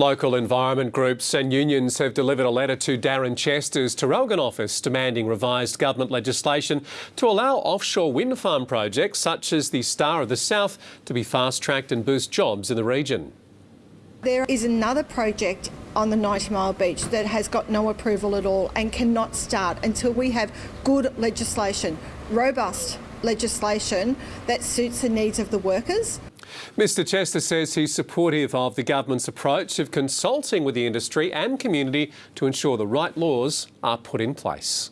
Local environment groups and unions have delivered a letter to Darren Chester's Traralgon office demanding revised government legislation to allow offshore wind farm projects such as the Star of the South to be fast-tracked and boost jobs in the region. There is another project on the 90 Mile Beach that has got no approval at all and cannot start until we have good legislation, robust legislation that suits the needs of the workers. Mr Chester says he's supportive of the government's approach of consulting with the industry and community to ensure the right laws are put in place.